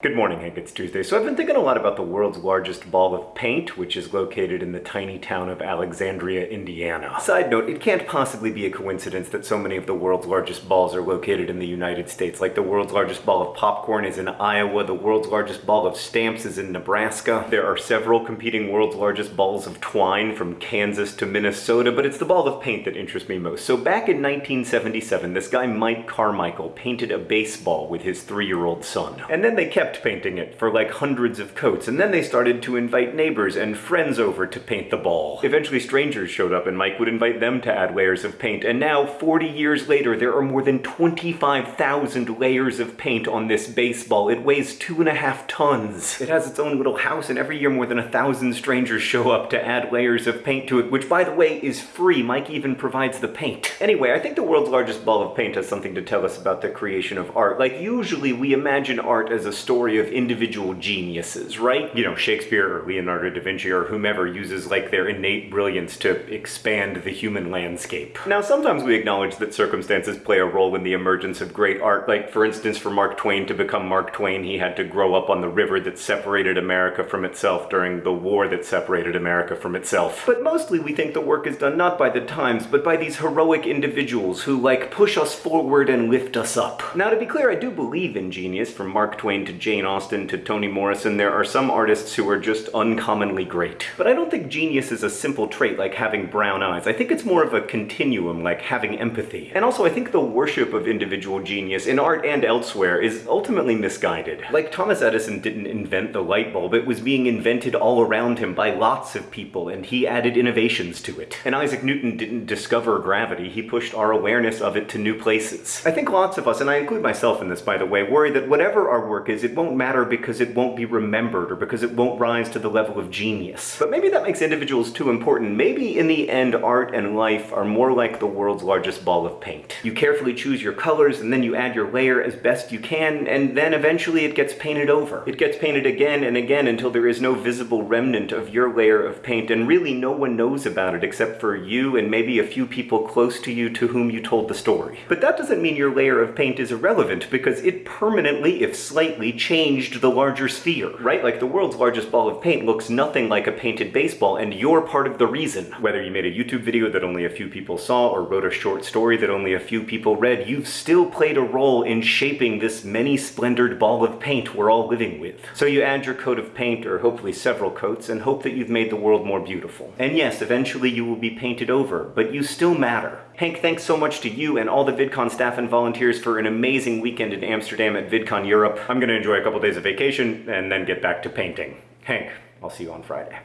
Good morning, Hank. It's Tuesday. So I've been thinking a lot about the world's largest ball of paint, which is located in the tiny town of Alexandria, Indiana. Side note, it can't possibly be a coincidence that so many of the world's largest balls are located in the United States. Like the world's largest ball of popcorn is in Iowa, the world's largest ball of stamps is in Nebraska. There are several competing world's largest balls of twine from Kansas to Minnesota, but it's the ball of paint that interests me most. So back in 1977, this guy Mike Carmichael painted a baseball with his three-year-old son. And then they kept kept painting it for like hundreds of coats, and then they started to invite neighbors and friends over to paint the ball. Eventually strangers showed up and Mike would invite them to add layers of paint, and now 40 years later there are more than 25,000 layers of paint on this baseball. It weighs two and a half tons. It has its own little house, and every year more than a thousand strangers show up to add layers of paint to it, which by the way is free. Mike even provides the paint. Anyway, I think the world's largest ball of paint has something to tell us about the creation of art. Like usually we imagine art as a story story of individual geniuses, right? You know, Shakespeare or Leonardo da Vinci or whomever uses like their innate brilliance to expand the human landscape. Now, sometimes we acknowledge that circumstances play a role in the emergence of great art. Like, for instance, for Mark Twain to become Mark Twain, he had to grow up on the river that separated America from itself during the war that separated America from itself. But mostly we think the work is done not by the times, but by these heroic individuals who, like, push us forward and lift us up. Now, to be clear, I do believe in genius, from Mark Twain to Jane Austen to Toni Morrison, there are some artists who are just uncommonly great. But I don't think genius is a simple trait like having brown eyes. I think it's more of a continuum, like having empathy. And also, I think the worship of individual genius, in art and elsewhere, is ultimately misguided. Like Thomas Edison didn't invent the light bulb, it was being invented all around him by lots of people, and he added innovations to it. And Isaac Newton didn't discover gravity, he pushed our awareness of it to new places. I think lots of us, and I include myself in this by the way, worry that whatever our work is, it won't matter because it won't be remembered or because it won't rise to the level of genius. But maybe that makes individuals too important. Maybe in the end, art and life are more like the world's largest ball of paint. You carefully choose your colors and then you add your layer as best you can, and then eventually it gets painted over. It gets painted again and again until there is no visible remnant of your layer of paint, and really no one knows about it except for you and maybe a few people close to you to whom you told the story. But that doesn't mean your layer of paint is irrelevant, because it permanently, if slightly, changed the larger sphere, right? Like the world's largest ball of paint looks nothing like a painted baseball, and you're part of the reason. Whether you made a YouTube video that only a few people saw or wrote a short story that only a few people read, you've still played a role in shaping this many-splendored ball of paint we're all living with. So you add your coat of paint, or hopefully several coats, and hope that you've made the world more beautiful. And yes, eventually you will be painted over, but you still matter. Hank, thanks so much to you and all the VidCon staff and volunteers for an amazing weekend in Amsterdam at VidCon Europe. I'm gonna enjoy a couple days of vacation and then get back to painting. Hank, I'll see you on Friday.